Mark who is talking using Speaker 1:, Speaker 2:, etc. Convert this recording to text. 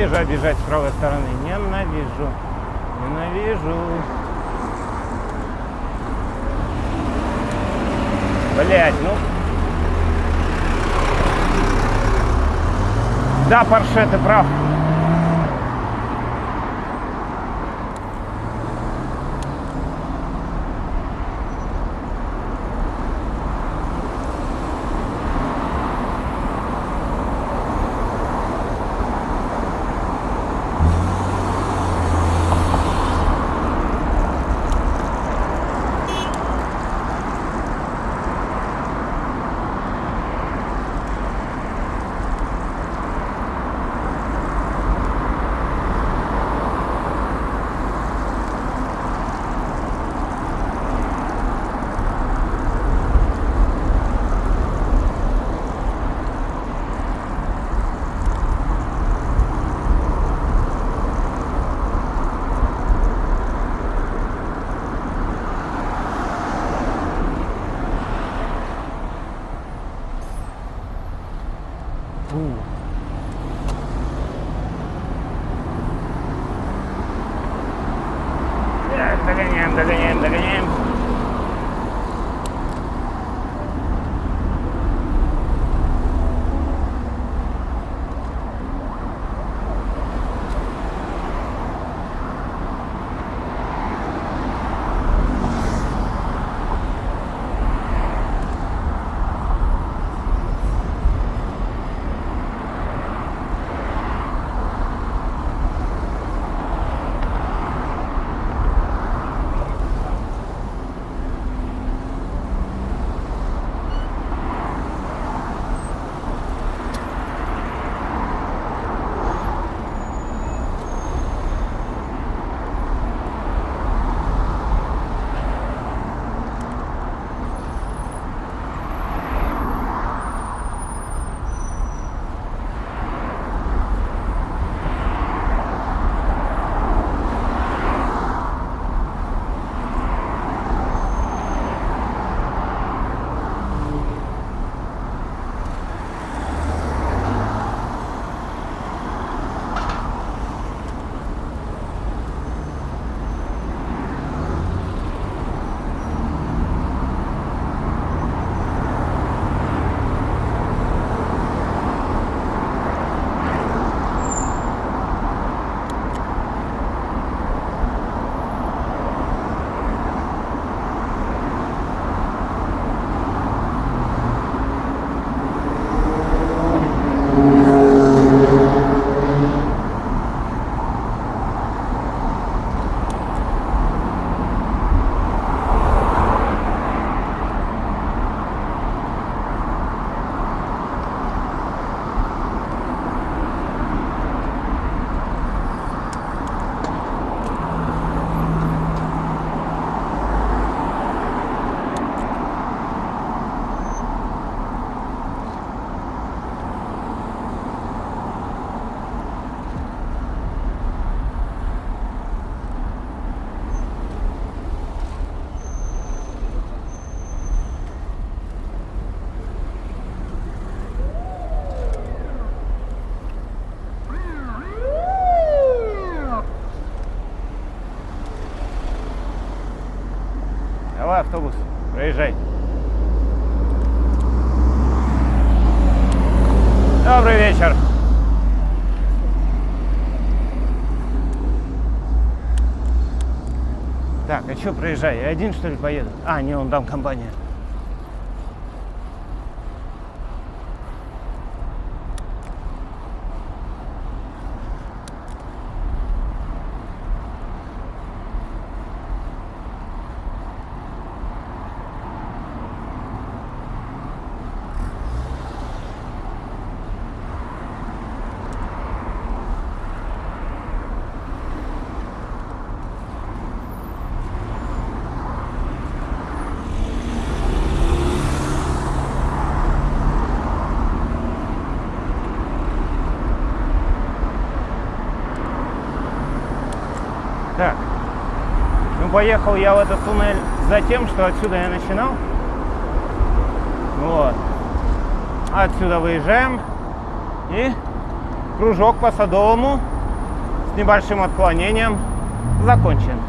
Speaker 1: Ненавижу обижать с правой стороны. Ненавижу. Ненавижу. Блять, ну. Да, Порше, ты прав. burro. Давай, автобус, проезжай. Добрый вечер. Так, а что проезжай? Я один, что ли, поеду? А, не, он там компания. Так. Ну, поехал я в этот туннель за тем, что отсюда я начинал. Вот. Отсюда выезжаем и Кружок по Садовому с небольшим отклонением закончен.